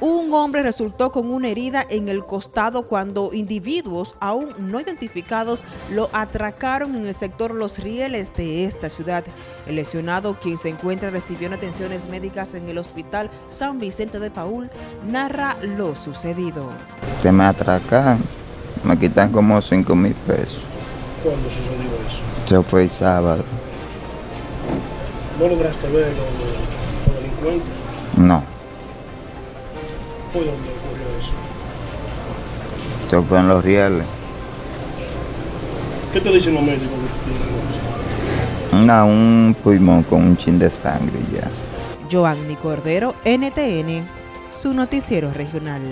Un hombre resultó con una herida en el costado cuando individuos aún no identificados lo atracaron en el sector Los Rieles de esta ciudad. El lesionado, quien se encuentra recibiendo atenciones médicas en el hospital San Vicente de Paul, narra lo sucedido. Que me atracan, me quitan como 5 mil pesos. ¿Cuándo sucedió eso? Eso fue el sábado. ¿No lograste ver los, los delincuentes? No. ¿Fue donde ocurrió eso? Esto fue en los rieles. ¿Qué te dicen los médicos que tienen Una, un pulmón con un chin de sangre ya. Joanny Cordero, NTN, su noticiero regional.